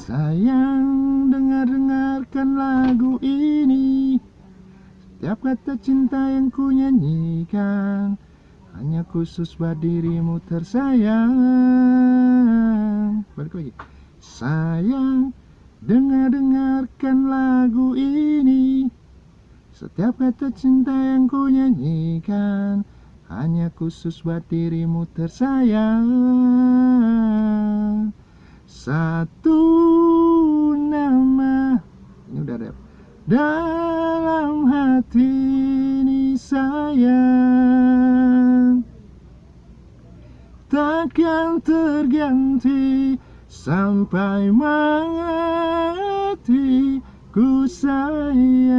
Sayang, dengar-dengarkan lagu ini. Setiap kata cinta yang ku nyanyikan Hanya khusus buat dirimu tersayang. Balik lagi. Sayang, dengar-dengarkan lagu ini. Setiap kata cinta yang ku nyanyikan Hanya khusus buat dirimu tersayang Satu nama. Ini udah rap. Dalam hati ini sayang. Takkan terganti Sampai mati ku sayang